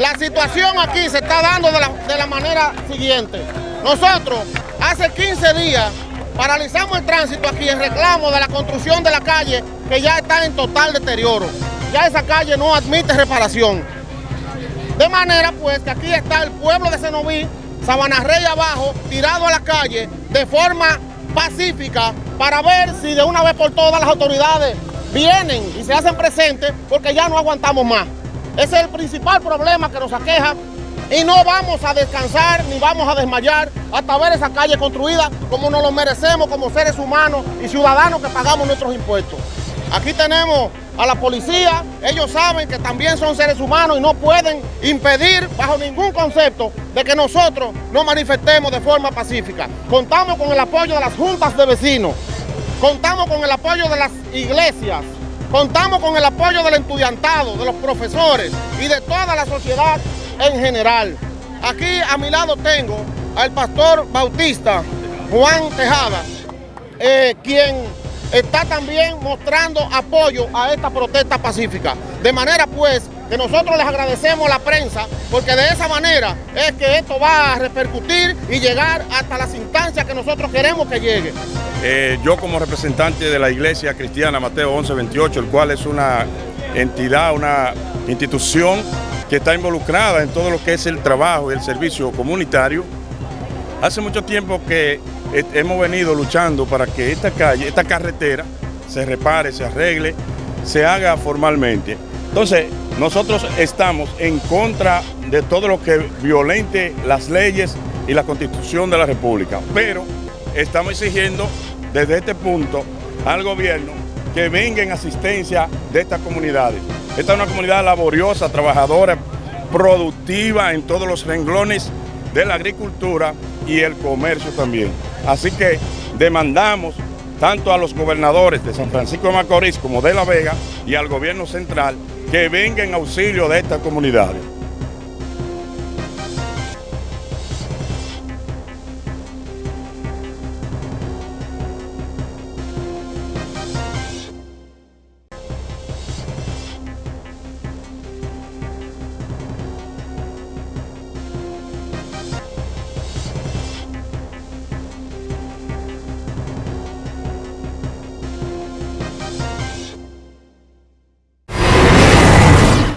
La situación aquí se está dando de la, de la manera siguiente. Nosotros hace 15 días paralizamos el tránsito aquí en reclamo de la construcción de la calle que ya está en total deterioro. Ya esa calle no admite reparación. De manera pues que aquí está el pueblo de Senoví, Sabana Rey abajo, tirado a la calle de forma pacífica para ver si de una vez por todas las autoridades vienen y se hacen presentes porque ya no aguantamos más. Ese es el principal problema que nos aqueja y no vamos a descansar ni vamos a desmayar hasta ver esa calle construida como nos lo merecemos como seres humanos y ciudadanos que pagamos nuestros impuestos. Aquí tenemos a la policía, ellos saben que también son seres humanos y no pueden impedir bajo ningún concepto de que nosotros nos manifestemos de forma pacífica. Contamos con el apoyo de las juntas de vecinos, contamos con el apoyo de las iglesias, contamos con el apoyo del estudiantado, de los profesores y de toda la sociedad en general. Aquí a mi lado tengo al pastor bautista Juan Tejada, eh, quien está también mostrando apoyo a esta protesta pacífica. De manera pues que nosotros les agradecemos a la prensa porque de esa manera es que esto va a repercutir y llegar hasta las instancias que nosotros queremos que llegue. Eh, yo como representante de la Iglesia Cristiana Mateo 1128, el cual es una entidad, una institución que está involucrada en todo lo que es el trabajo y el servicio comunitario, hace mucho tiempo que hemos venido luchando para que esta calle, esta carretera, se repare, se arregle, se haga formalmente. Entonces, nosotros estamos en contra de todo lo que violente las leyes y la constitución de la República, pero estamos exigiendo desde este punto al gobierno que venga en asistencia de estas comunidades. Esta es una comunidad laboriosa, trabajadora, productiva en todos los renglones de la agricultura y el comercio también. Así que demandamos tanto a los gobernadores de San Francisco de Macorís como de La Vega y al gobierno central que vengan en auxilio de estas comunidades.